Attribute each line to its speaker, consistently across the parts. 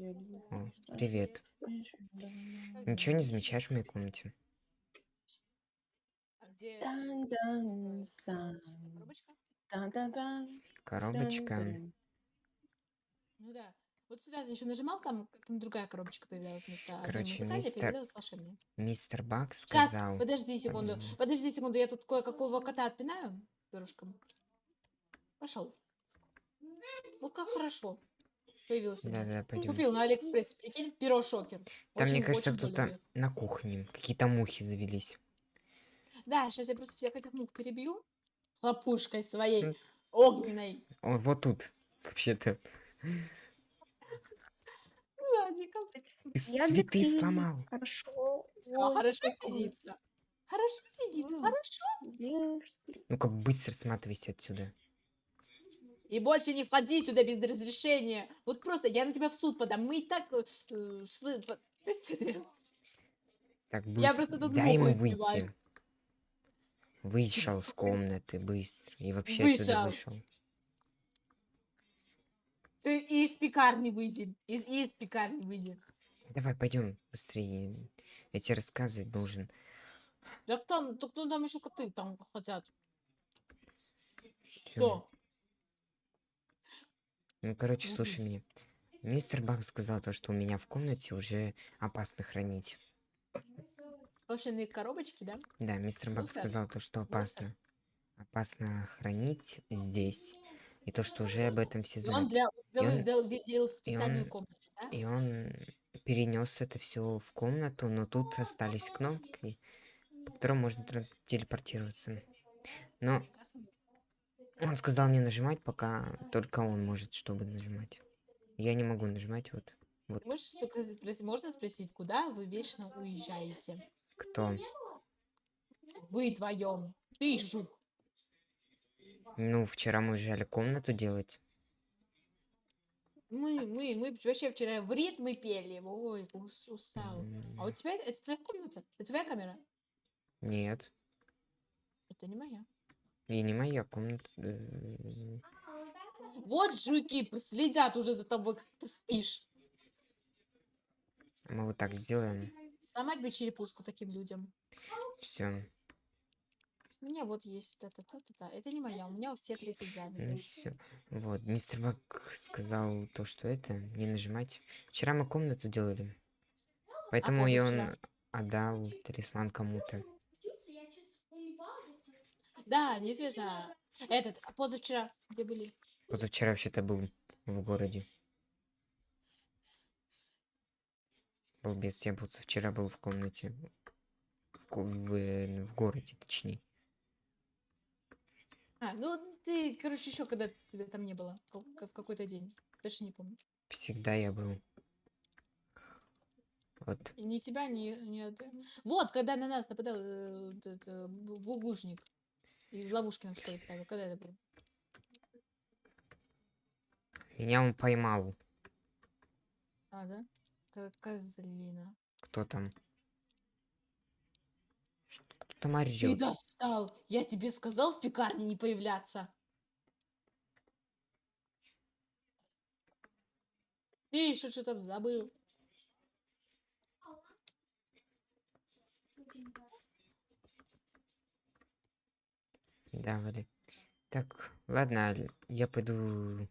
Speaker 1: О, привет. Ничего не замечаешь в моей комнате?
Speaker 2: Коробочка? Ну да. Вот сюда ты еще нажимал, там, там другая коробочка появлялась вместо
Speaker 1: Короче, мистер-
Speaker 2: волшебная.
Speaker 1: Мистер Бак
Speaker 2: Сейчас,
Speaker 1: сказал...
Speaker 2: подожди секунду.
Speaker 1: Подожди.
Speaker 2: Подожди секунду, я тут кое-какого кота отпинаю перышком. Пошел. Вот как хорошо. Появился. у меня.
Speaker 1: Да-да, пойдем.
Speaker 2: Купил на Алиэкспрессе, прикинь, перо шокер.
Speaker 1: Там, мне
Speaker 2: Очень-
Speaker 1: кажется,
Speaker 2: очень
Speaker 1: кто-то на кухне. Какие-то мухи завелись.
Speaker 2: Да, сейчас я просто всех этих мух перебью. Хлопушкой своей огненной.
Speaker 1: О, вот тут. Вообще-то. И
Speaker 3: Я
Speaker 1: цветы сломал.
Speaker 3: Хорошо.
Speaker 2: А, хорошо сидится. Хорошо сидится, хорошо.
Speaker 1: Ну-ка, быстро сматывайся отсюда.
Speaker 2: И больше не входи сюда без разрешения. Вот просто я на тебя в суд подам. Мы и так... э, э, Ты.
Speaker 1: Так,
Speaker 2: Я
Speaker 1: быстро.
Speaker 2: просто тут
Speaker 1: Дай ему выйти. Вышел с комнаты быстро. И вообще отсюда
Speaker 2: Вышел.
Speaker 1: вышел.
Speaker 2: Всё, и из пекарни выйди. Из, и из пекарни выйди.
Speaker 1: Давай, пойдем быстрее. Я тебе рассказывать должен.
Speaker 2: Так там, так ну, там еще коты там хотят.
Speaker 1: Всё.
Speaker 2: Кто?
Speaker 1: Ну, короче,
Speaker 2: Ну,
Speaker 1: слушай меня. Мистер Бак сказал то, что у меня в комнате уже опасно хранить.
Speaker 2: Волшебные коробочки, да?
Speaker 1: Да, мистер Бак
Speaker 2: Мусор.
Speaker 1: сказал то, что
Speaker 2: Мусор.
Speaker 1: опасно. Опасно хранить здесь. И то, что уже об этом все
Speaker 2: И он
Speaker 1: знают.
Speaker 2: для
Speaker 1: И он-
Speaker 2: тебя видел специальную
Speaker 1: он-
Speaker 2: комнату, да?
Speaker 1: И он перенес это все в комнату, но тут остались кнопки, по которым можно телепортироваться. Но. Он сказал не нажимать, пока только он может, чтобы нажимать. Я не могу нажимать, вот. Вот
Speaker 2: Можешь спросить- можно спросить, куда вы вечно уезжаете?
Speaker 1: кто.
Speaker 2: Вы вдвоем. Ты, жук.
Speaker 1: Ну, вчера мы уезжали комнату делать.
Speaker 2: Мы, мы, мы вообще вчера в ритмы пели. Ой, ус- устал. А у тебя это твоя комната? Это твоя камера?
Speaker 1: Нет.
Speaker 2: Это не моя.
Speaker 1: И не моя комната. э,
Speaker 2: Вот жуки следят уже за тобой, как ты спишь.
Speaker 1: Мы вот так сделаем.
Speaker 2: Сломать бы черепушку таким людям.
Speaker 1: Все.
Speaker 2: У меня вот есть та-та-та-та-та. Это не моя, у меня у всех 30
Speaker 1: Ну
Speaker 2: записей.
Speaker 1: все. Вот. Мистер Бак сказал то, что это, не нажимать. Вчера мы комнату делали. Поэтому и он
Speaker 2: позавчера?
Speaker 1: отдал талисман кому-то.
Speaker 2: Да, неизвестно. Этот, а позавчера, где были?
Speaker 1: Позавчера вообще-то был в городе. Балбес, я был вчера был в комнате. В, в, э, в городе, точнее.
Speaker 2: А, ну ты, короче, еще когда тебя там не было. В какой-то день. Даже не помню.
Speaker 1: Всегда я был. Вот.
Speaker 2: И ни тебя, ни, ни от- Вот, когда на нас нападал э, этот, бу- бугушник. И в ловушки нам что ли ставил. Когда это было?
Speaker 1: Меня он поймал.
Speaker 2: А, да? Ко- Козлина.
Speaker 1: Кто там? Что- Кто там
Speaker 2: Ты
Speaker 1: орёт?
Speaker 2: достал! Я тебе сказал в пекарне не появляться. Ты еще что там забыл.
Speaker 1: Да, Вали. Так, ладно, я пойду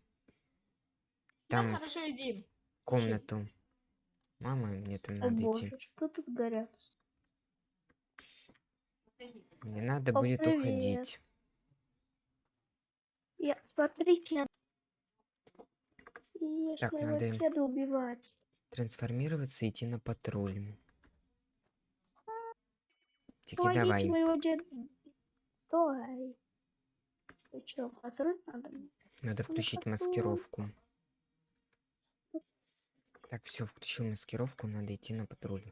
Speaker 2: Да,
Speaker 1: там в
Speaker 2: хорошо, иди.
Speaker 1: комнату. Мама, мне там
Speaker 3: О
Speaker 1: надо идти.
Speaker 3: боже, что тут горят?
Speaker 1: Мне надо
Speaker 3: О,
Speaker 1: будет
Speaker 3: привет.
Speaker 1: уходить.
Speaker 3: Я, смотрите. Если
Speaker 1: Так,
Speaker 3: его
Speaker 1: надо им-
Speaker 3: деда убивать.
Speaker 1: Трансформироваться и идти на патруль.
Speaker 3: Помогите
Speaker 1: давай.
Speaker 3: моего деда. Стой. Что, патруль надо?
Speaker 1: Надо включить
Speaker 3: патруль.
Speaker 1: маскировку. Так, все, включил маскировку, надо идти на патруль.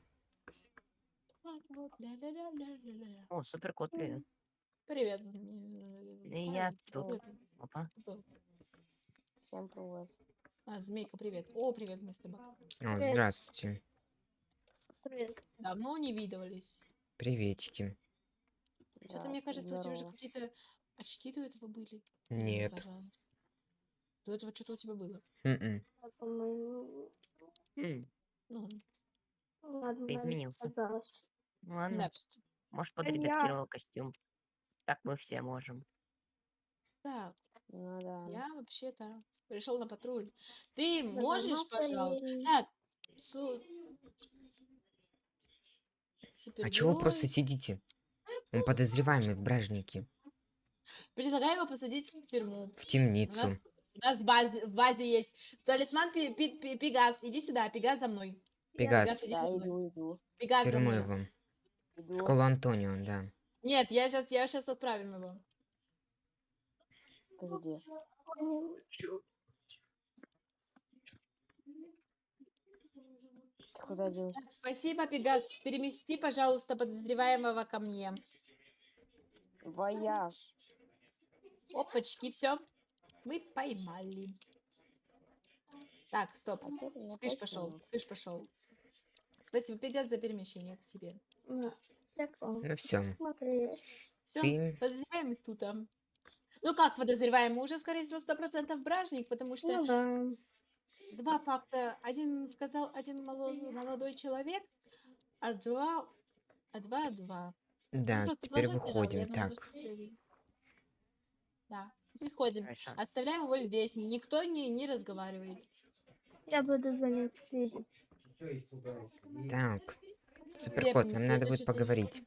Speaker 4: О, супер кот, привет.
Speaker 2: Привет.
Speaker 4: И я тут. Опа.
Speaker 5: Всем привет.
Speaker 2: А, Змейка, привет. О, привет, мистер Бак.
Speaker 1: О, здравствуйте.
Speaker 3: Привет.
Speaker 2: Давно не видывались.
Speaker 1: Приветики.
Speaker 2: Что-то
Speaker 5: Да,
Speaker 2: мне кажется, у тебя же
Speaker 5: здорово.
Speaker 2: Очки до этого были.
Speaker 1: Нет.
Speaker 2: Пожалуйста. До этого что-то у тебя было.
Speaker 1: Мгм.
Speaker 3: А, по-моему,
Speaker 4: изменился.
Speaker 3: Казалось.
Speaker 4: Ну ладно,
Speaker 2: Да.
Speaker 4: может,
Speaker 3: я-
Speaker 4: подредактировал костюм. Так мы все можем.
Speaker 2: Так,
Speaker 5: Ну да.
Speaker 2: я вообще-то пришел на патруль. Ты
Speaker 3: Да
Speaker 2: можешь,
Speaker 3: давно
Speaker 2: пожалуйста? Так, су...
Speaker 1: А чего вы просто сидите? Он подозреваемый в бражнике.
Speaker 2: Предлагаю его посадить в тюрьму.
Speaker 1: В
Speaker 2: У
Speaker 1: темницу.
Speaker 2: нас, у нас в, базе, в базе есть талисман Пи- Пи- Пи- Пегас. Иди сюда, Пегас за мной.
Speaker 1: Пегас.
Speaker 2: иди
Speaker 5: Да, иду, иду.
Speaker 2: Пегас за мной.
Speaker 1: его. В
Speaker 5: Иду.
Speaker 1: школу Антонио, да.
Speaker 2: Нет, я сейчас, я сейчас отправим его.
Speaker 5: Ты где? Ты куда делся?
Speaker 2: Спасибо, Пегас. Перемести, пожалуйста, подозреваемого ко мне.
Speaker 5: Вояж.
Speaker 2: Опачки, все. Мы поймали. Так, стоп.
Speaker 5: А
Speaker 2: Кыш пошел, кыш пошел. Спасибо, Пегас, за перемещение к себе.
Speaker 1: Ну все.
Speaker 2: Все,
Speaker 1: Ты
Speaker 2: подозреваемый тут. а. Ну как подозреваемый? Уже, скорее всего, сто процентов бражник, потому что
Speaker 3: Ну да.
Speaker 2: два факта. Один сказал один молодой, молодой человек, а два, а два, два. Ну,
Speaker 1: Да,
Speaker 2: просто
Speaker 1: теперь выходим. Так.
Speaker 2: что ты- Да, выходим.
Speaker 4: Хорошо.
Speaker 2: Оставляем его здесь. Никто не, не разговаривает.
Speaker 3: Я буду за ним следить.
Speaker 1: Так. Суперкот, нам надо будет поговорить.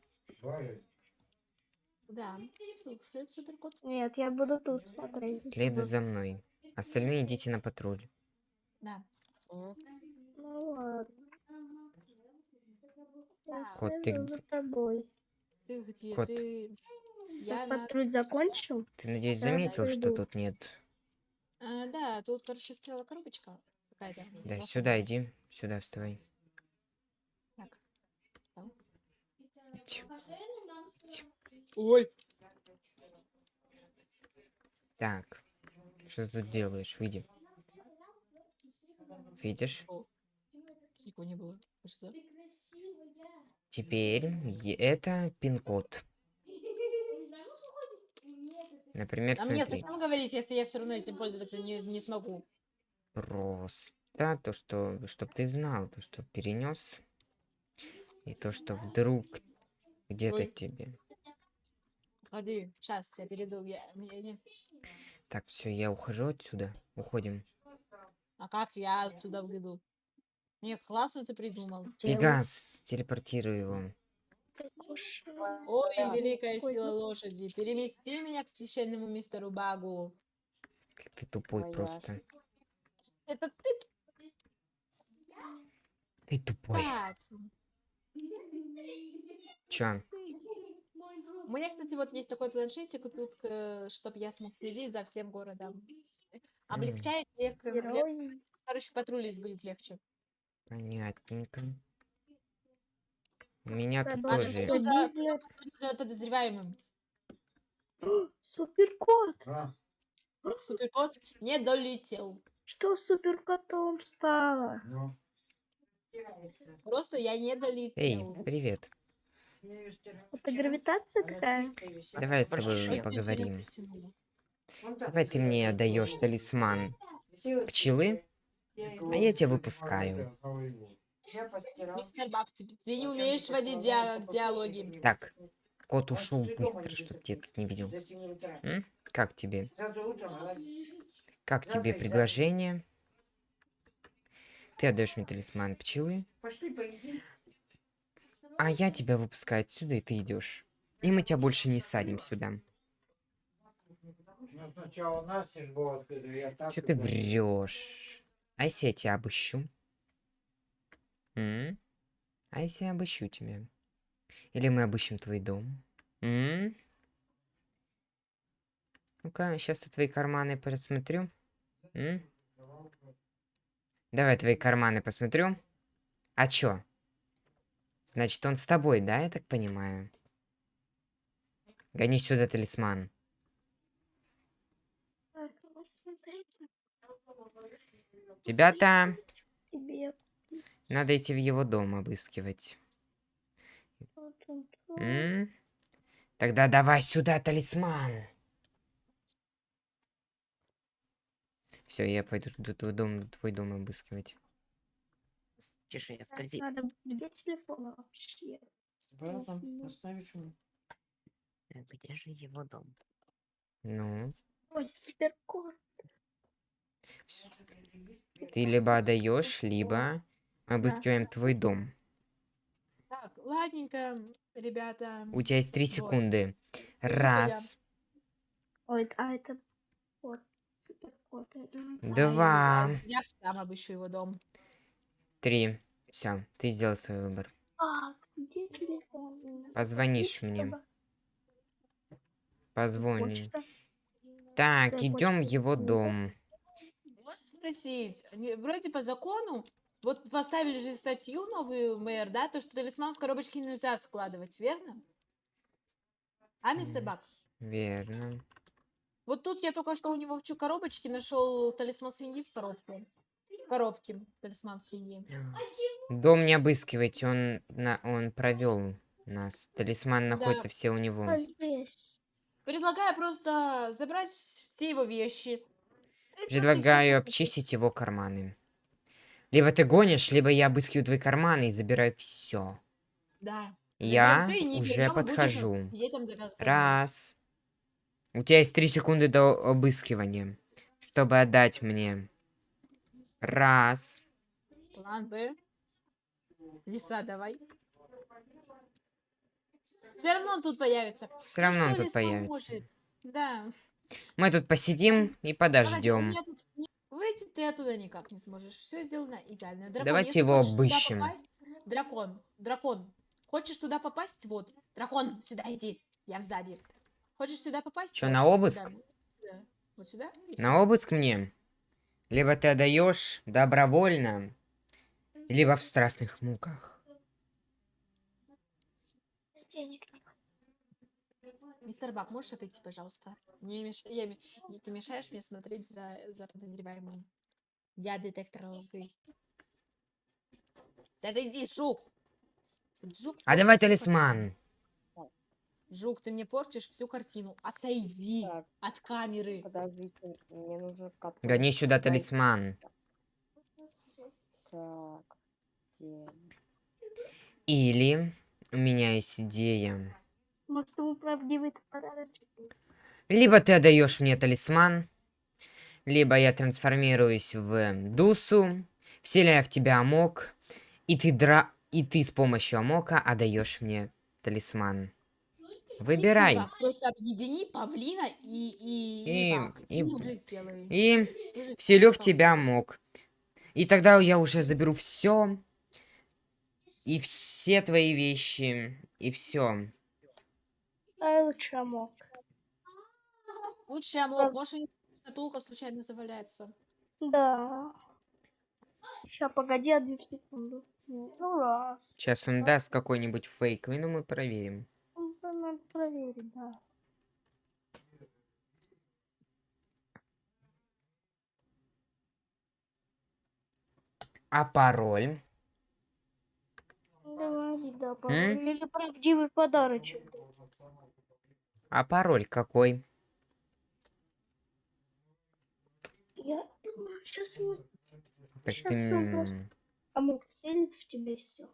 Speaker 2: Да, слушает суперкот.
Speaker 3: Нет, я буду тут смотреть.
Speaker 1: Следуй за мной. Остальные идите на патруль.
Speaker 2: Да.
Speaker 3: Ну ладно. Я
Speaker 1: Кот, ты
Speaker 3: следую
Speaker 1: где?
Speaker 3: за тобой.
Speaker 2: Ты где?
Speaker 1: Кот.
Speaker 2: Ты... Я на...
Speaker 3: патруль закончил?
Speaker 1: Ты, надеюсь, заметил, что тут нет?
Speaker 2: А, да, тут, короче, стояла коробочка какая-то.
Speaker 1: Да, сюда иди. Сюда вставай.
Speaker 2: Так.
Speaker 1: Ть.
Speaker 2: Ой.
Speaker 1: Так. Что ты тут делаешь? Выйди. Видишь?
Speaker 2: Никого не было. Что за-
Speaker 1: Теперь е- это пин-код. Например,
Speaker 2: А мне
Speaker 1: смотри.
Speaker 2: зачем говорить, если я все равно этим пользоваться не, не смогу?
Speaker 1: Просто то, что, чтоб ты знал, то, что перенес, и то, что вдруг где-то тебе.
Speaker 2: Ходи, сейчас я перейду. Я, мне не-
Speaker 1: Так, все, я ухожу отсюда. Уходим.
Speaker 2: А как я отсюда выйду? Не, классно ты придумал.
Speaker 1: Пегас, телепортируй его.
Speaker 2: Ой,
Speaker 5: Да.
Speaker 2: великая сила лошади, перемести меня к священному мистеру Багу.
Speaker 1: Ты тупой
Speaker 5: Моя
Speaker 1: просто.
Speaker 2: Это ты
Speaker 1: Ты тупой.
Speaker 2: так.
Speaker 1: Чё?
Speaker 2: У меня, кстати, вот есть такой планшетик тут, чтобы я смог следить за всем городом. Облегчает лег- лег-
Speaker 3: Герой.
Speaker 2: короче, патрулить будет легче.
Speaker 1: Понятненько. У меня тут
Speaker 2: А
Speaker 1: тоже.
Speaker 2: что за
Speaker 3: Бизнес.
Speaker 2: подозреваемым?
Speaker 3: Суперкот.
Speaker 2: Суперкот не долетел.
Speaker 3: Что с суперкотом стало?
Speaker 2: Просто я не
Speaker 1: Эй,
Speaker 2: долетел.
Speaker 1: привет.
Speaker 3: Это гравитация какая?
Speaker 1: Давай с тобой поговорим. Давай ты мне отдаешь талисман пчелы, а я тебя выпускаю.
Speaker 2: Мистер Бак, ты, ты не умеешь водить диа- диалоги.
Speaker 1: Так, кот ушел быстро, чтоб тебя тут не видел. М? Как тебе? Как тебе предложение? Ты отдаешь мне талисман пчелы, а я тебя выпускаю отсюда, и ты идешь. И мы тебя больше не садим сюда.
Speaker 6: Ну,
Speaker 1: Что ты врешь? А если я тебя обыщу? М? А если я обыщу тебя? Или мы обыщем твой дом? М? Ну-ка, сейчас я твои карманы просмотрю. М? Давай твои карманы посмотрю. А чё? Значит, он с тобой, да, я так понимаю? Гони сюда талисман.
Speaker 3: Ну,
Speaker 1: Ребята,
Speaker 3: тебе.
Speaker 1: Надо идти в его дом обыскивать. М? Тогда давай сюда талисман. Все, я пойду до твой дом, твой дом обыскивать.
Speaker 4: Чешуя скользит.
Speaker 3: Надо, где телефон вообще?
Speaker 6: Оставишь?
Speaker 4: Э, Где же его дом?
Speaker 1: Ну,
Speaker 3: Ой, супер кот.
Speaker 1: ты либо отдаешь, либо обыскиваем твой дом.
Speaker 2: Так, ладненько, ребята.
Speaker 1: У тебя есть три
Speaker 2: Вот.
Speaker 1: секунды. Раз,
Speaker 3: Ой, а это
Speaker 1: два,
Speaker 2: я- Я сам обыщу его дом.
Speaker 1: три. Все, ты сделал свой выбор.
Speaker 3: А, где телефон?
Speaker 1: Позвонишь
Speaker 3: Почта,
Speaker 1: мне. Позвони.
Speaker 3: почта.
Speaker 1: Так, идем в
Speaker 3: почту.
Speaker 1: его дом.
Speaker 2: Можешь спросить, вроде по закону, вот поставили же статью новую мэр, да, то, что талисман в коробочке нельзя складывать, верно? А, мистер. Бак?
Speaker 1: Верно.
Speaker 2: Вот тут я только что у него в коробочке нашел талисман свиньи в коробке. В коробке талисман свиньи.
Speaker 1: Дом не обыскивайте, он, на, он провел нас. Талисман находится все у него.
Speaker 3: А.
Speaker 2: Предлагаю просто забрать все его вещи.
Speaker 1: Предлагаю обчистить его карманы. Либо ты гонишь, либо я обыскиваю твои карманы и забираю все.
Speaker 2: Да.
Speaker 1: Я уже подхожу. Раз. У тебя есть три секунды до обыскивания, чтобы отдать мне. Раз.
Speaker 2: План Б. Лиса, давай. Все равно он тут появится.
Speaker 1: Все равно он тут появится.
Speaker 2: может? Да.
Speaker 1: Мы тут посидим и подождем.
Speaker 2: Выйти ты оттуда никак не сможешь. Все сделано идеально. Дракон,
Speaker 1: Давайте его обыщем.
Speaker 2: попасть- Дракон, дракон. Хочешь туда попасть? Вот. Дракон, сюда иди. Я сзади. Хочешь сюда попасть?
Speaker 1: Чё,
Speaker 2: Вот,
Speaker 1: на обыск?
Speaker 2: сюда, сюда. Вот сюда? и
Speaker 1: На обыск мне? Либо ты отдаешь добровольно, либо в страстных муках.
Speaker 3: Денег.
Speaker 2: Мистер Бак, можешь отойти, пожалуйста? Не меш... я Ты мешаешь мне смотреть за, за подозреваемым. Я детектор лжи. Да иди, Жук! Жук,
Speaker 1: А давай талисман.
Speaker 2: Жук, ты мне портишь всю картину. Отойди
Speaker 5: Так,
Speaker 2: от камеры.
Speaker 5: подождите, мне нужно коту.
Speaker 1: Гони сюда талисман.
Speaker 5: Так, где?
Speaker 1: Или у меня есть идея.
Speaker 3: Может, ему правдивый подарочек?
Speaker 1: Либо ты отдаешь мне талисман, либо я трансформируюсь в Дусу, вселяю в тебя амок, и ты дра... и ты с помощью амока отдаешь мне талисман. Выбирай.
Speaker 2: Просто объедини павлина и, и, и,
Speaker 1: И- и-
Speaker 2: и уже сделай.
Speaker 1: И
Speaker 2: Уже
Speaker 1: вселю в тебя амок. И тогда я уже заберу все. И все твои вещи. И все.
Speaker 3: Ай, лучше амок.
Speaker 2: Лучше амок, может, у него шкатулка случайно заваляется.
Speaker 3: Да. Сейчас, погоди одну секунду. Ну, раз.
Speaker 1: Сейчас он даст какой-нибудь фейковый, но мы проверим.
Speaker 3: Ну, это Надо проверить, да.
Speaker 1: А пароль?
Speaker 3: Давай, да, пароль. Или правдивый подарочек.
Speaker 1: А пароль какой?
Speaker 3: Я думаю, сейчас ему
Speaker 1: Так
Speaker 3: Щас
Speaker 1: ты...
Speaker 3: он просто- целит в тебя и все.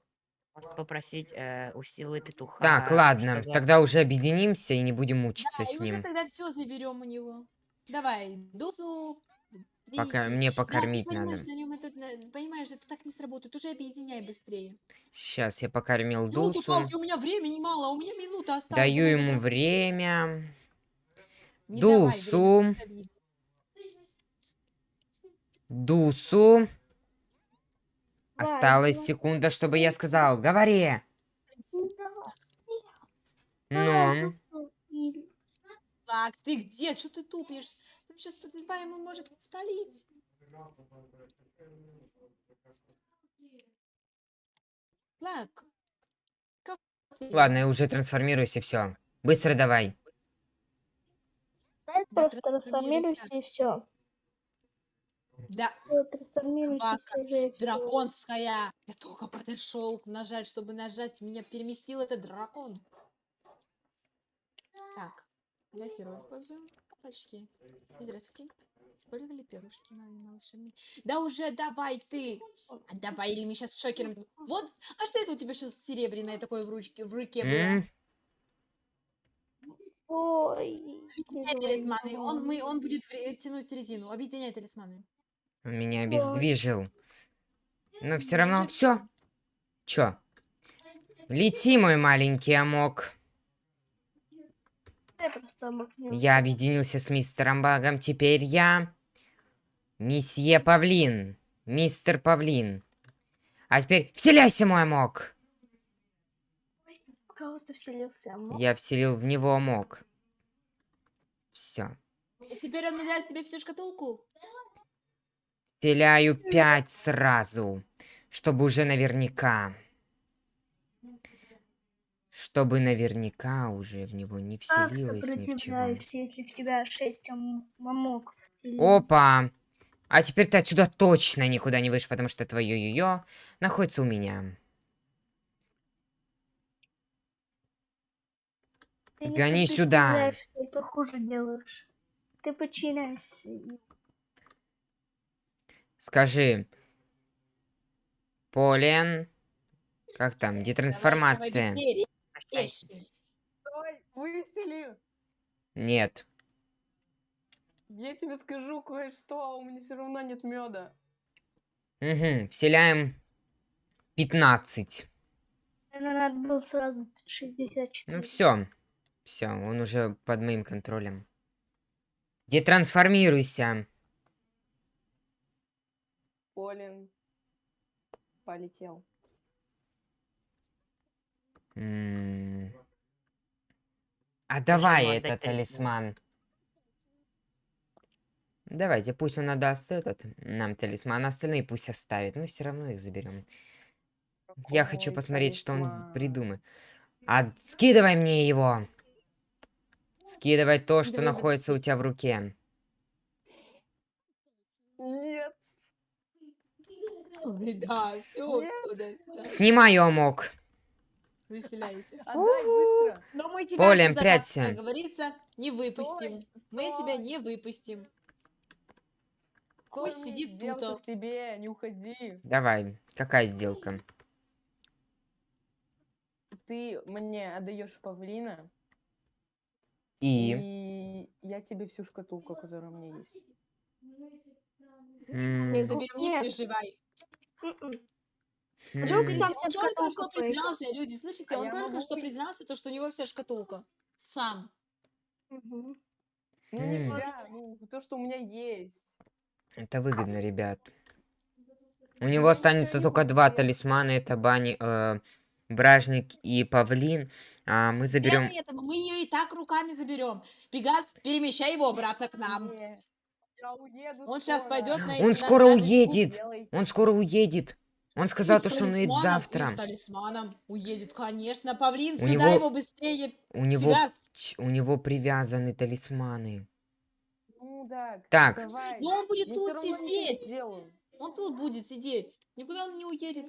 Speaker 4: Может попросить э, у силы петуха.
Speaker 1: Так, ладно,
Speaker 4: чтобы-
Speaker 1: тогда уже объединимся и не будем мучиться
Speaker 2: Да,
Speaker 1: с
Speaker 2: и уже
Speaker 1: ним.
Speaker 2: тогда все заберем у него. Давай, дусу.
Speaker 1: Пока мне
Speaker 2: Да,
Speaker 1: покормить
Speaker 2: ты понимаешь,
Speaker 1: надо.
Speaker 2: на нем это, на- понимаешь, это так не сработает. Уже объединяй быстрее.
Speaker 1: Сейчас я покормил
Speaker 2: Елки
Speaker 1: Дусу.
Speaker 2: палки, у меня времени мало, у меня минута осталась.
Speaker 1: Даю ему время.
Speaker 2: Не давай, время
Speaker 1: Дусу. Дусу.
Speaker 3: Давай,
Speaker 1: Осталась
Speaker 3: давай.
Speaker 1: секунда, чтобы я сказал. Говори. Ну,
Speaker 2: Так, ты где? Что ты тупишь? Ты сейчас подозреваемый может спалить. Так. Как ты?
Speaker 1: ладно, я уже трансформируюсь и все. Быстро давай.
Speaker 3: Дай
Speaker 2: Да,
Speaker 3: просто
Speaker 2: трансформируйся.
Speaker 3: трансформируйся и все.
Speaker 2: Да,
Speaker 3: уже
Speaker 2: драконская. Я только подошел нажать, чтобы нажать. Меня переместил этот дракон. Так, я первый использую. Очки. Здравствуйте. Использовали перышки на, на волшебные. Да уже давай ты! А давай, или мы сейчас шокером... Вот, а что это у тебя сейчас серебряное такое в ручке, в руке было?
Speaker 3: Ой.
Speaker 2: Объединяй талисманы. Он, мы, он будет тянуть резину. Объединяй талисманы.
Speaker 1: Он меня обездвижил. Но все равно все. Чё? Лети, мой маленький амок.
Speaker 3: Я просто обмакнул.
Speaker 1: Я объединился с мистером Багом. Теперь я... Месье Павлин. Мистер Павлин. А теперь вселяйся, мой амок.
Speaker 3: В кого ты вселился? Амок?
Speaker 1: Я вселил в него амок. Все.
Speaker 2: И теперь он даст тебе всю шкатулку.
Speaker 1: Вселяю пять сразу. Чтобы уже наверняка. Чтобы наверняка уже в него не
Speaker 3: Как
Speaker 1: вселилось ни в чего.
Speaker 3: сопротивляешься, если в тебя шесть ам- мамок вселилось?
Speaker 1: Опа! А теперь ты отсюда точно никуда не выйдешь, потому что твое йо находится у меня.
Speaker 3: Ты не
Speaker 1: гони сюда.
Speaker 3: Ты хуже делаешь. Ты подчиняйся.
Speaker 1: Скажи. Полен. Как там?
Speaker 2: Давай,
Speaker 1: Детрансформация.
Speaker 2: давай быстрее, Резче.
Speaker 7: Стой, высели.
Speaker 1: Нет.
Speaker 7: Я тебе скажу кое-что, а у меня все равно нет меда.
Speaker 1: Угу. Вселяем 15.
Speaker 3: Наверное, надо было сразу 64.
Speaker 1: Ну все. Все, он уже под моим контролем. Детрансформируйся.
Speaker 7: Полин полетел.
Speaker 1: М. А давай этот
Speaker 4: талисман.
Speaker 1: Давайте, пусть он отдаст этот нам талисман, а остальные пусть оставит. Мы все равно их заберем. Я хочу посмотреть, что он придумает. А скидывай мне его. Скидывай то, что находится у тебя в руке.
Speaker 7: Нет,
Speaker 2: да, все,
Speaker 7: Нет.
Speaker 2: отсюда. да. Выселяйся.
Speaker 7: отдай быстро.
Speaker 2: Но мы тебя
Speaker 1: Полем,
Speaker 2: отсюда,
Speaker 1: прячься.
Speaker 2: как говорится, не выпустим.
Speaker 7: Стой,
Speaker 2: Мы тебя не выпустим. Пусть сидит тут, а.
Speaker 7: тебе, не уходи.
Speaker 1: Давай, какая сделка?
Speaker 7: Ты мне отдаешь павлина,
Speaker 1: И...
Speaker 7: и я тебе всю шкатулку, которая у меня есть.
Speaker 1: м,
Speaker 2: Мы заберем, не переживай.
Speaker 3: Вдруг
Speaker 2: Слушайте,
Speaker 3: там
Speaker 2: он
Speaker 3: вся
Speaker 2: только
Speaker 3: шкатулка
Speaker 2: что
Speaker 3: фейк.
Speaker 2: признался, люди, слышите,
Speaker 7: А
Speaker 2: он
Speaker 7: я
Speaker 2: только
Speaker 7: могу
Speaker 2: что признался, то, что у него вся шкатулка. Сам.
Speaker 3: Мгм.
Speaker 7: Ну
Speaker 1: М.
Speaker 7: нельзя, ну то, что у меня есть.
Speaker 1: Это выгодно, ребят. У него останется только два талисмана. Это Бани, э, Бражник и Павлин. А мы заберем...
Speaker 2: Поэтому мы ее и так руками заберем. Пегас, перемещай его обратно к нам.
Speaker 7: Не, Я уеду
Speaker 2: Он сейчас
Speaker 7: скоро.
Speaker 2: пойдет на
Speaker 1: Он
Speaker 2: на
Speaker 1: скоро уедет. Он скоро уедет. Он сказал, то, что он
Speaker 2: и
Speaker 1: завтра.
Speaker 2: с талисманом уедет, конечно. Павлин,
Speaker 1: У
Speaker 2: сюда
Speaker 1: него-
Speaker 2: его быстрее.
Speaker 1: У него, у него привязаны талисманы.
Speaker 7: Ну да,
Speaker 1: Так.
Speaker 7: давай.
Speaker 2: Но он будет
Speaker 7: Я
Speaker 2: тут
Speaker 7: не
Speaker 2: сидеть. Он тут будет сидеть. Никуда он не уедет.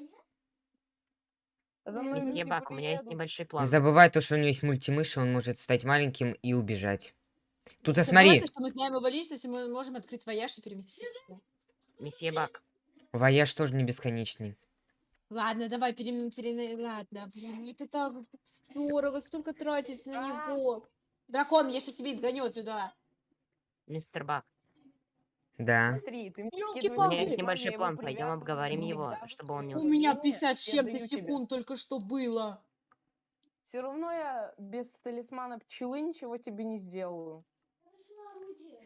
Speaker 7: За мной
Speaker 4: Месье Баг, у меня есть небольшой
Speaker 1: Не
Speaker 4: план.
Speaker 1: забывай то, что у него есть мультимышь, и он может стать маленьким и убежать. Тут, а смотри,
Speaker 2: что мы знаем его личность, и мы можем открыть вояж и переместить его.
Speaker 4: Месье Баг,
Speaker 1: вояж тоже не бесконечный.
Speaker 2: Ладно, давай, перем... пере- Ладно, блин, это так дорого, столько тратить на него. Дракон, я сейчас тебе изгоню отсюда.
Speaker 4: мистер Бак,
Speaker 1: Да.
Speaker 7: Смотри, ты
Speaker 4: у меня есть небольшой план. Пойдем обговорим его, чтобы он не
Speaker 2: У меня
Speaker 7: время
Speaker 2: 50 с чем-то секунд только что было.
Speaker 7: Все равно я без талисмана пчелы ничего тебе не сделаю.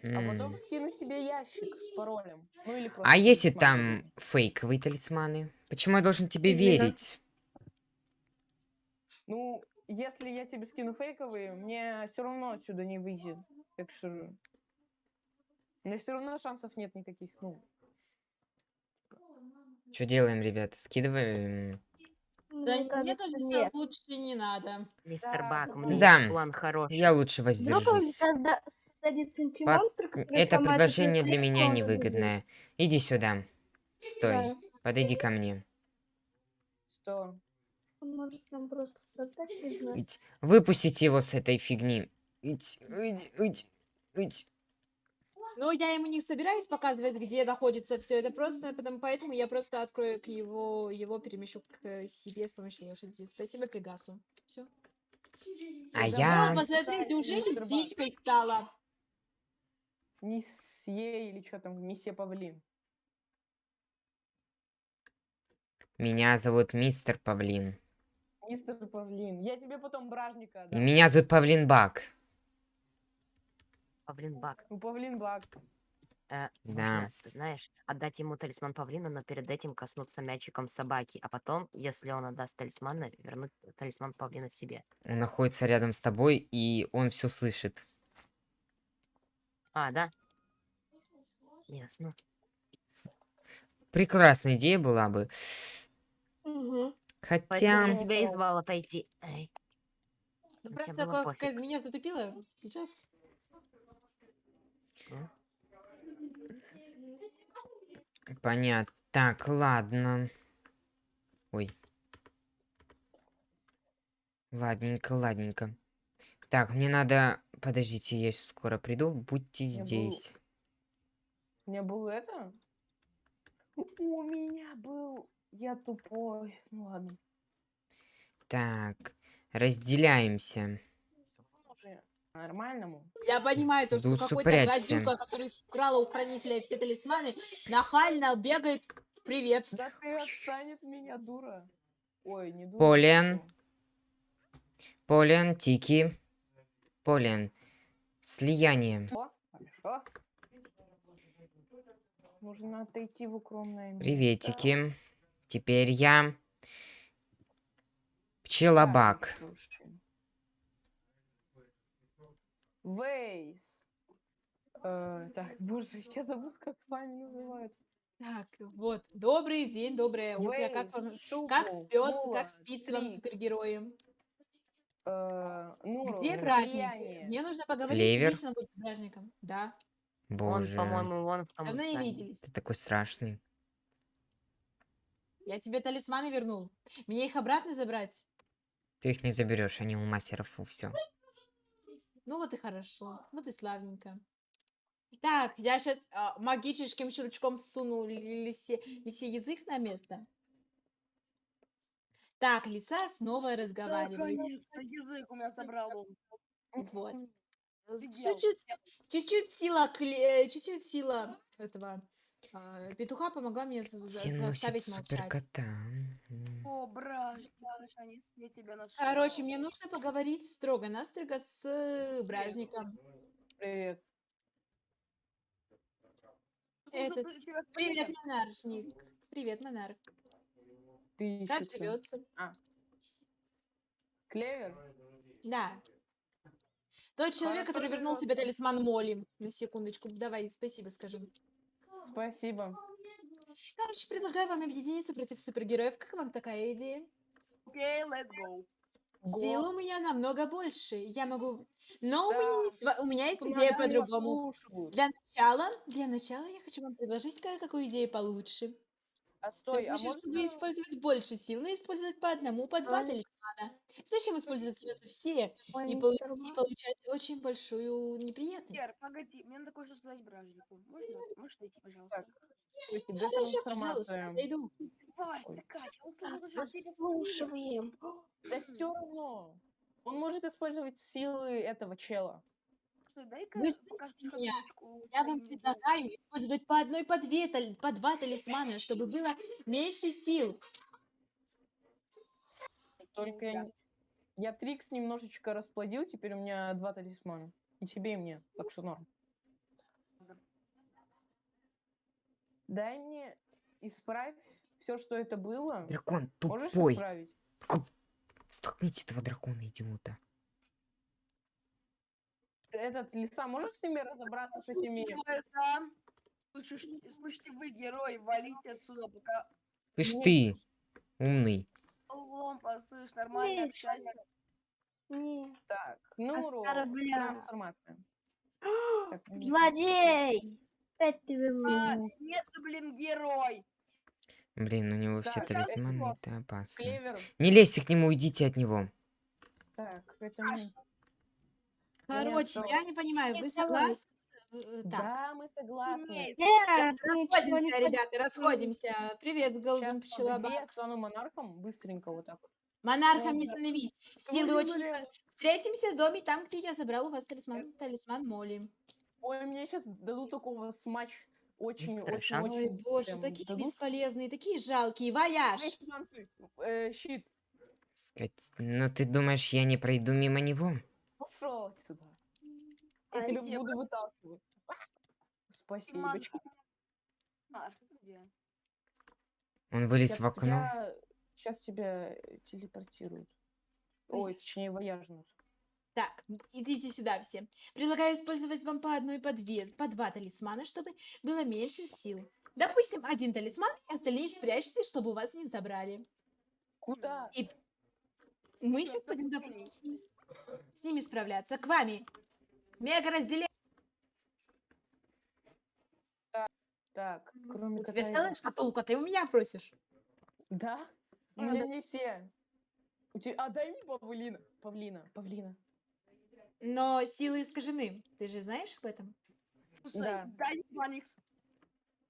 Speaker 7: А потом
Speaker 1: М.
Speaker 7: скину тебе ящик с паролем. Ну или
Speaker 1: А если там фейковые талисманы? Почему я должен тебе верить?
Speaker 7: Ну, если я тебе скину фейковые, мне все равно отсюда не выйдет. Так что... У меня все равно шансов нет никаких, ну.
Speaker 1: Что делаем, ребята? Скидываем.
Speaker 2: Да,
Speaker 3: Мне
Speaker 2: мне
Speaker 3: кажется, нет.
Speaker 2: лучше не надо.
Speaker 4: мистер
Speaker 7: Да,
Speaker 4: Бак, у
Speaker 7: ну,
Speaker 4: меня
Speaker 1: Да.
Speaker 4: есть план хороший.
Speaker 1: Я лучше
Speaker 3: Вдруг он
Speaker 1: воздержусь.
Speaker 3: созда- создадит сантимонстр,
Speaker 1: Это предложение для меня невыгодное. Иди сюда. Стой.
Speaker 3: Да.
Speaker 1: Подойди ко мне.
Speaker 7: Что?
Speaker 3: Он может нам просто создать.
Speaker 1: Выпустите его с этой фигни. Ить, ить, ить, ить.
Speaker 2: Но я ему не собираюсь показывать, где находится все это просто, потому, поэтому я просто открою к его, его перемещу к себе с помощью лошади. Спасибо Пегасу. Все.
Speaker 1: А
Speaker 2: Вот,
Speaker 1: я...
Speaker 2: посмотрите, уже птичкой стала.
Speaker 7: Месье или что там, месье Павлин.
Speaker 1: Меня зовут мистер Павлин.
Speaker 7: Мистер Павлин. Я тебе потом бражника
Speaker 1: И
Speaker 7: отдам.
Speaker 1: меня зовут Павлин Бак.
Speaker 4: Павлин Бак.
Speaker 7: Ну, Павлин Бак.
Speaker 4: Э,
Speaker 1: Да.
Speaker 4: можно, знаешь, отдать ему талисман павлина, но перед этим коснуться мячиком собаки, а потом, если он отдаст талисман, вернуть талисман павлина себе.
Speaker 1: Он находится рядом с тобой, и он все слышит.
Speaker 4: А, да? Ясно.
Speaker 1: Прекрасная идея была бы.
Speaker 3: Угу.
Speaker 4: Поэтому
Speaker 1: Хотя...
Speaker 4: я тебя и звал отойти. Эй.
Speaker 2: Ну, Просто как из меня затупила сейчас.
Speaker 1: Понятно. Так, ладно. Ой. Ладненько, ладненько. Так, мне надо... Подождите, я скоро приду. Будьте
Speaker 7: Я был-
Speaker 1: здесь.
Speaker 7: У меня был это? У меня был... Я тупой. Ну ладно.
Speaker 1: Так, разделяемся.
Speaker 7: Нормальному.
Speaker 2: Я понимаю то,
Speaker 1: Да
Speaker 2: что какой-то
Speaker 1: усупрячься.
Speaker 2: гадюка, который украла у хранителя все талисманы, нахально бегает. Привет.
Speaker 7: Да ты отстань от меня, дура. Ой, не дура.
Speaker 1: Полен. Полен, Тики. Полен. Слияние.
Speaker 7: О, хорошо. Нужно отойти в укромное место.
Speaker 1: Приветики. Теперь я... Пчелобак.
Speaker 7: слушай. Вейс. Э, так, боже, я забыл, как вами называют.
Speaker 2: Так, вот. Добрый день, доброе утро. Как, вам-
Speaker 7: Вейс, Шупл,
Speaker 2: как спет,
Speaker 7: Мула,
Speaker 2: как спится вам супергероем?
Speaker 7: э, Нуру,
Speaker 2: Где?
Speaker 7: Слияние.
Speaker 2: Мне нужно поговорить
Speaker 1: Клевер.
Speaker 2: лично быть с праздником. Да.
Speaker 1: Боже.
Speaker 4: Он, по-моему, вон в том
Speaker 2: Давно не виделись.
Speaker 1: Ты такой страшный.
Speaker 2: Я тебе талисманы вернул. Мне их обратно забрать?
Speaker 1: Ты их не заберешь, они у мастеров, все.
Speaker 2: Ну вот и хорошо. Вот и славненько. Так, я сейчас магическим щелчком всуну ли- лисе, лисе язык на место. Так, лиса снова разговаривает.
Speaker 8: язык у меня забрал он.
Speaker 2: Вот. Чуть-чуть, чуть-чуть сила, э, чуть-чуть сила этого а, петуха помогла мне заставить молчать.
Speaker 8: Наконец я тебя нашел.
Speaker 2: Короче, мне нужно поговорить строго-настрого с э, бражником.
Speaker 7: Привет.
Speaker 2: Этот-
Speaker 8: Слушай, ты себя
Speaker 2: Привет, монаршник. Привет, монарх.
Speaker 7: Ты
Speaker 2: Как живется?
Speaker 7: Клевер?
Speaker 2: Да. Тот человек, который вернул тебе талисман Молли. На секундочку. Давай, спасибо скажем.
Speaker 7: Спасибо.
Speaker 2: Короче, предлагаю вам объединиться против супергероев. Как вам такая идея?
Speaker 8: Окей, let's go.
Speaker 2: Сил у меня намного больше. Я могу... Но у, меня
Speaker 7: Да.
Speaker 2: есть, у меня есть идея по-другому. Для начала, для начала я хочу вам предложить кое-какую идею получше.
Speaker 7: А стой, а
Speaker 2: Напиши,
Speaker 7: можно...
Speaker 2: чтобы использовать больше сил, но использовать по одному, по два
Speaker 3: Ой.
Speaker 2: талисмана. Зачем использовать сразу все
Speaker 3: Ой,
Speaker 2: и,
Speaker 3: мистер
Speaker 2: и получать очень большую неприятность?
Speaker 8: Кер, погоди, мне надо кое-что сказать бражнику. Можно? Можешь найти, пожалуйста?
Speaker 7: Ой, тебе
Speaker 2: Хорошо,
Speaker 7: там
Speaker 2: пожалуйста,
Speaker 7: информация.
Speaker 8: тебе
Speaker 3: Подслушиваем.
Speaker 7: Да все равно. Он может использовать силы этого чела.
Speaker 8: Дай-ка
Speaker 2: меня. Я вам предлагаю использовать по одной, по две, тали- по два талисмана, чтобы было меньше сил.
Speaker 7: Только я, я Трикс немножечко расплодил, теперь у меня два талисмана. И тебе, и мне. Так что норм. Дай мне исправь все, что это было.
Speaker 1: Дракон
Speaker 7: Можешь
Speaker 1: тупой.
Speaker 7: исправить?
Speaker 1: Столкните этого дракона, идиота.
Speaker 7: Ты Этот лиса, можешь с ними разобраться с этими?
Speaker 8: Слышишь, слышите вы, герой, валите отсюда, пока
Speaker 1: Слышь
Speaker 7: Нет.
Speaker 1: ты, умный.
Speaker 8: углом посышь, нормально
Speaker 3: Нет,
Speaker 8: общайся.
Speaker 7: Так, Нуру,
Speaker 3: Оскорбляю.
Speaker 7: трансформация. Так, не-
Speaker 3: Злодей! Опять ты
Speaker 8: А,
Speaker 3: вылез.
Speaker 8: нет, ты, блин, герой.
Speaker 1: Блин, у него все
Speaker 7: Так, это
Speaker 1: талисманы, это опасно.
Speaker 7: Клевер.
Speaker 1: Не лезьте к нему, уйдите от него.
Speaker 7: Так, это мне.
Speaker 2: Короче,
Speaker 7: то-
Speaker 2: я не понимаю, вы
Speaker 3: Нет,
Speaker 2: согласны? э, так.
Speaker 7: Да, мы согласны.
Speaker 8: Нет.
Speaker 3: Нет, не
Speaker 2: Расходимся, ребята, расходимся. Привет, Голден Пчелобак.
Speaker 7: я стану монархом быстренько вот так.
Speaker 2: Монархом не становись. Силы очень... Встретимся в доме, там, где я забрал у вас талисман, талисман Молли.
Speaker 7: Ой, мне сейчас дадут такого смач. Очень, очень,
Speaker 4: шанс.
Speaker 2: Ой,
Speaker 7: очень.
Speaker 2: боже,
Speaker 7: прям
Speaker 2: такие
Speaker 7: дадут.
Speaker 2: бесполезные, такие жалкие. Вояж!
Speaker 7: Э, щит,
Speaker 1: Скать... Ну ты думаешь, я не пройду мимо него?
Speaker 7: пошел сюда. Я
Speaker 8: А
Speaker 7: тебя
Speaker 8: где
Speaker 7: буду выталкивать. Спасибо.
Speaker 8: А?
Speaker 1: Он вылез в окно.
Speaker 7: Сейчас тебя э, телепортируют. Ой, точнее, вояжнут.
Speaker 2: Так, идите сюда все. Предлагаю использовать вам по одной, по две, по два талисмана, чтобы было меньше сил. Допустим, один талисман, и остальные спрячьте, чтобы у вас не забрали.
Speaker 7: Куда?
Speaker 2: И мы сейчас будем, допустим, с ними, с ними справляться. К вами. Мега разделение.
Speaker 7: Так, кроме
Speaker 2: У тебя целая шкатулка, ты у меня просишь.
Speaker 7: Да? У
Speaker 8: А,
Speaker 7: меня не все. У тебя... А дай мне павлина. Павлина, павлина.
Speaker 2: Но силы искажены. Ты же знаешь об этом?
Speaker 8: Слушай,
Speaker 7: Да.
Speaker 8: дай Баникс.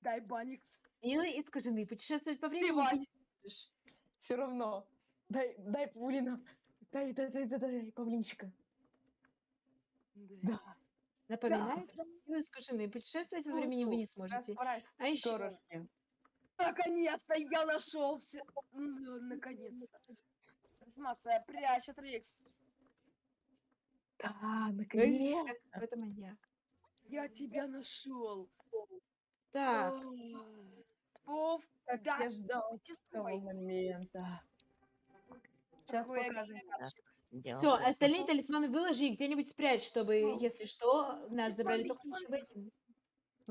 Speaker 8: Дай Баникс.
Speaker 2: Силы искажены. Путешествовать по времени
Speaker 8: Плевать.
Speaker 2: ты не можешь.
Speaker 7: Все равно. Дай, дай павлина. Дай, дай, дай, дай, дай, павлинчика. Да.
Speaker 2: Напоминаю, что силы искажены. Путешествовать во
Speaker 8: Ну,
Speaker 2: времени вы не сможете.
Speaker 7: Расправь
Speaker 2: А еще
Speaker 7: перышки.
Speaker 8: Наконец-то я нашелся. Наконец-то. Смаса, прячь от
Speaker 7: Да,
Speaker 2: Ой,
Speaker 7: наконец.
Speaker 2: как какой-то маньяк.
Speaker 8: Я тебя нашел.
Speaker 2: Так,
Speaker 8: Пов,
Speaker 7: Как
Speaker 8: да,
Speaker 7: я ждал этого
Speaker 8: чувствуй.
Speaker 7: момента. Сейчас
Speaker 8: Какой
Speaker 7: покажем.
Speaker 4: Дело
Speaker 2: все, остальные талисманы выложи и где-нибудь спрячь, чтобы,
Speaker 8: Ну,
Speaker 2: если что, нас забрали только лишь в этим.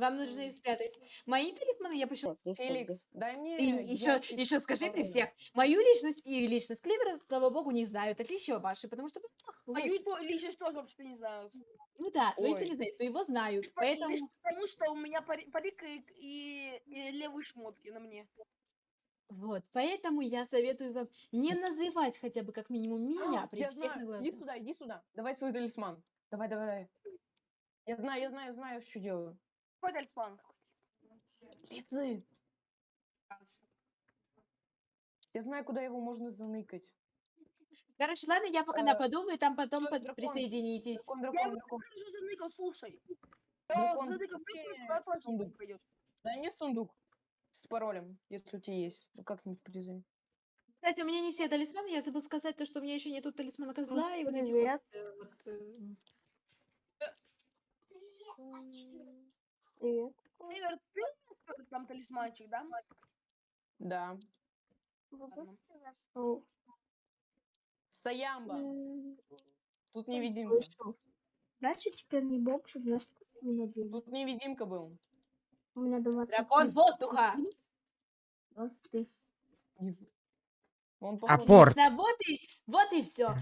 Speaker 2: Вам нужно их спрятать. Мои талисманы я пошла.
Speaker 7: Феликс, дай мне
Speaker 2: Ты еще,
Speaker 7: ящик
Speaker 2: еще скажи при всех, мою личность и личность Кливера, слава богу, не знают. Отличие ваши, потому что вы
Speaker 8: Мою то- личность тоже вообще не знаю.
Speaker 2: Ну да, твоих-то
Speaker 7: Ой.
Speaker 2: не знают, но его знают.
Speaker 8: По- лишь
Speaker 2: Поэтому
Speaker 8: потому что у меня пари- парик и, и- и левые шмотки на мне.
Speaker 2: вот, поэтому я советую вам не называть хотя бы как минимум меня при
Speaker 7: Я
Speaker 2: всех на
Speaker 7: знаю. Иди
Speaker 2: глазах.
Speaker 7: сюда, иди сюда. Давай свой талисман. Давай, давай, давай. Я знаю, я знаю, знаю, что делаю.
Speaker 8: Какой талисман?
Speaker 7: Лицы. Я знаю, куда его можно заныкать.
Speaker 2: Короче, ладно, я пока
Speaker 7: Э,
Speaker 2: нападу, вы там потом под-
Speaker 7: дракон,
Speaker 2: присоединитесь.
Speaker 7: Дракон,
Speaker 8: Я
Speaker 7: дракон,
Speaker 8: его уже заныкал, слушай.
Speaker 7: Дракон,
Speaker 8: заныкал, точно
Speaker 7: сундук.
Speaker 8: не.
Speaker 7: Дай мне сундук с паролем, если у тебя есть. Ну, как-нибудь призови.
Speaker 2: Кстати, у меня не все талисманы, я забыл сказать то, что у меня еще нету талисмана козла и вот
Speaker 3: привет.
Speaker 2: вот, э, э,
Speaker 3: Привет.
Speaker 8: Эвер, ты сколько там талисманчик, да?
Speaker 7: Да.
Speaker 8: Ладно.
Speaker 3: О,
Speaker 7: Стоямба.
Speaker 3: м,
Speaker 7: Тут невидимка.
Speaker 3: Значит, теперь не бомж, сколько у меня денег?
Speaker 7: Тут невидимка был.
Speaker 3: У меня 20
Speaker 2: Дракон
Speaker 3: тысяч.
Speaker 2: воздуха!
Speaker 3: 20 тысяч.
Speaker 7: Он
Speaker 1: Апорт.
Speaker 2: Отлично, вот и, вот и все.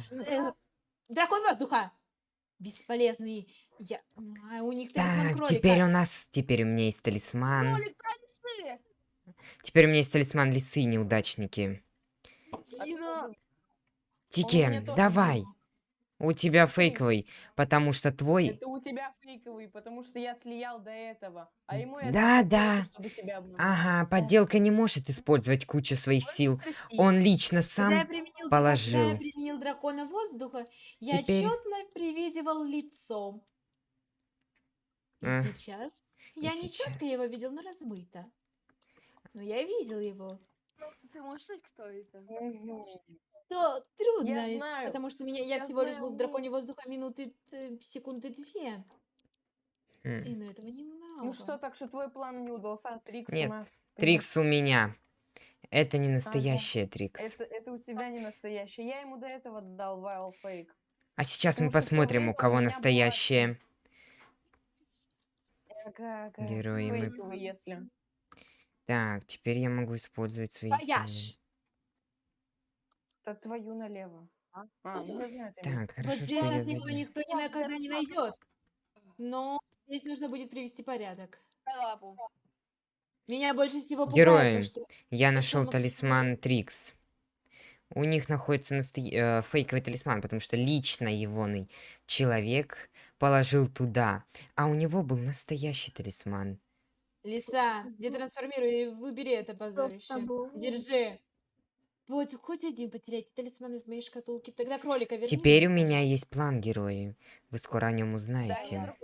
Speaker 2: дракон воздуха! Бесполезный. Я... А, у них талисман
Speaker 1: Так,
Speaker 2: кролика.
Speaker 1: теперь у нас... Теперь у меня есть талисман.
Speaker 8: Кролик!
Speaker 1: Теперь у меня есть талисман лисы, неудачники.
Speaker 8: Тина!
Speaker 1: Тике,
Speaker 7: тоже
Speaker 1: давай. У тебя фейковый, потому что твой...
Speaker 7: Это у тебя фейковый, потому что я слиял до этого. А ему я
Speaker 1: Да,
Speaker 7: дал
Speaker 1: да.
Speaker 7: чтобы тебя обмануть.
Speaker 1: Ага, подделка не может использовать кучу своих сил.
Speaker 2: Прости.
Speaker 1: Он лично
Speaker 2: Когда я
Speaker 1: сам...
Speaker 2: применил, когда я
Speaker 1: положил.
Speaker 2: применил дракона воздуха, я
Speaker 1: Теперь-
Speaker 2: четно привидевал лицо. И
Speaker 1: Эх,
Speaker 2: сейчас я не четко
Speaker 1: сейчас.
Speaker 2: его видел, но размыто. Но я видел его.
Speaker 8: Ну, ты можешь сказать, кто это?
Speaker 2: То трудно,
Speaker 7: Я знаю,
Speaker 2: потому что меня, я,
Speaker 7: я
Speaker 2: всего лишь был
Speaker 7: знаю,
Speaker 2: в драконе
Speaker 7: ну.
Speaker 2: воздуха минуты, э, секунды две. И на этого немного.
Speaker 7: Ну что, так что твой план не удался, Трикс?
Speaker 1: Нет,
Speaker 7: привет.
Speaker 1: Трикс у меня. Это не настоящая Трикс.
Speaker 7: Это, это у тебя не настоящий. Я ему до этого дал Wild Fake.
Speaker 1: А сейчас мы
Speaker 7: потому то
Speaker 1: посмотрим, у
Speaker 7: у
Speaker 1: кого
Speaker 7: была
Speaker 1: настоящее.
Speaker 7: Трикс. Ага, ага,
Speaker 1: Герои мы-
Speaker 7: если.
Speaker 1: Так, теперь я могу использовать свои
Speaker 2: Вояж.
Speaker 1: силы.
Speaker 7: Это твою налево. А, ну знаю, ты
Speaker 1: Так, хорошо,
Speaker 2: Вот здесь нас никто, никто никогда не найдет. Но здесь нужно будет привести порядок. Меня больше всего пугает
Speaker 1: Герои.
Speaker 2: то, что
Speaker 1: Я нашел талисман Трикс. У них находится насто- э, фейковый талисман, потому что лично егоный человек положил туда. А у него был настоящий талисман.
Speaker 2: Лиса, где трансформируй и выбери это позорище. Держи. Вот хоть один потерять талисман из моей шкатулки. Тогда кролика верни.
Speaker 1: Теперь у меня есть план, герои. Вы скоро о нем узнаете.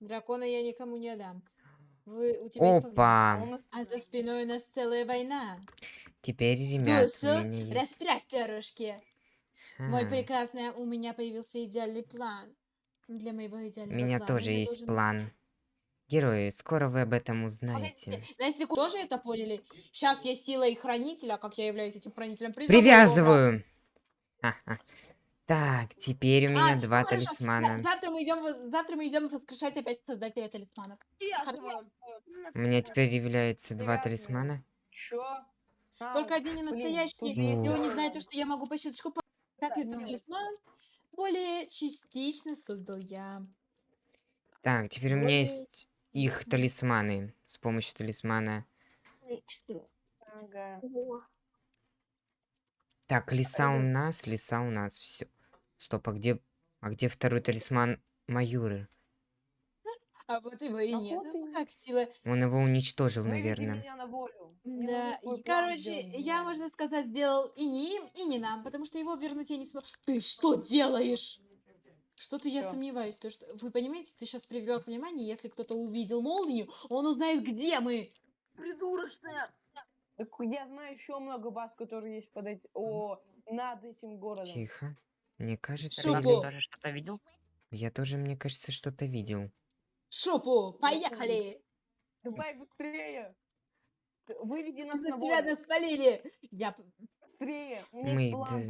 Speaker 2: Дракона я никому не отдам. Вы, у тебя
Speaker 1: Опа!
Speaker 7: нас
Speaker 2: А за спиной у нас целая война.
Speaker 1: Теперь, ребят, у
Speaker 2: Тусу,
Speaker 1: меня есть...
Speaker 2: расправь перышки. Мой
Speaker 1: А,
Speaker 2: прекрасный, у меня появился идеальный план. Для моего
Speaker 1: У
Speaker 2: идеального
Speaker 1: меня
Speaker 2: плана
Speaker 1: тоже
Speaker 2: я
Speaker 1: есть
Speaker 2: должен-
Speaker 1: план. Герои, скоро вы об этом
Speaker 2: Погодите,
Speaker 1: узнаете.
Speaker 2: на секунду тоже это поняли? Сейчас я силой хранителя, как я являюсь этим хранителем, призову.
Speaker 1: Привязываю! Так, теперь у меня
Speaker 2: А,
Speaker 1: два
Speaker 2: хорошо.
Speaker 1: талисмана.
Speaker 2: За- Завтра мы идем, завтра мы идем воскрешать опять создателя талисманов.
Speaker 8: Привязываем.
Speaker 1: У меня теперь является два
Speaker 7: Привязываю.
Speaker 1: талисмана.
Speaker 7: чё? А,
Speaker 2: Только одни не
Speaker 7: есть
Speaker 2: и он не знает то, что я могу по щелчку. Так
Speaker 7: ну.
Speaker 2: талисман более частично создал я.
Speaker 1: Так, теперь у меня
Speaker 2: Более
Speaker 1: есть их
Speaker 2: частично.
Speaker 1: талисманы. С помощью талисмана.
Speaker 3: Отлично.
Speaker 7: Ага.
Speaker 3: Во.
Speaker 1: Так, лиса у нас, лиса у нас. Все. Стоп, а где... А где второй талисман Маюры?
Speaker 2: А вот его и
Speaker 7: А
Speaker 2: нет.
Speaker 7: вот и
Speaker 2: Как сила.
Speaker 1: Он его уничтожил,
Speaker 7: Выведи
Speaker 1: наверное.
Speaker 2: Да, и, короче, я, можно сказать, сделал и не им, и не нам, потому что его вернуть я не смогу. Ты что делаешь? Что-то я сомневаюсь, то что вы понимаете, ты сейчас привлек внимание, если кто-то увидел молнию, он узнает, где мы.
Speaker 8: Придурочная.
Speaker 7: Так я знаю еще много баз, которые есть под эти... О, над этим городом.
Speaker 1: Тихо. Мне кажется,
Speaker 2: Шупу.
Speaker 4: Ты
Speaker 1: я...
Speaker 4: тоже что-то видел?
Speaker 1: я тоже, мне кажется, что-то видел.
Speaker 2: Шопу, поехали!
Speaker 7: Давай быстрее! Выведи нас
Speaker 2: Из-за
Speaker 7: на
Speaker 2: тебя
Speaker 7: волю.
Speaker 2: нас спалили. Я
Speaker 7: Быстрее! У меня
Speaker 1: Мы
Speaker 7: есть план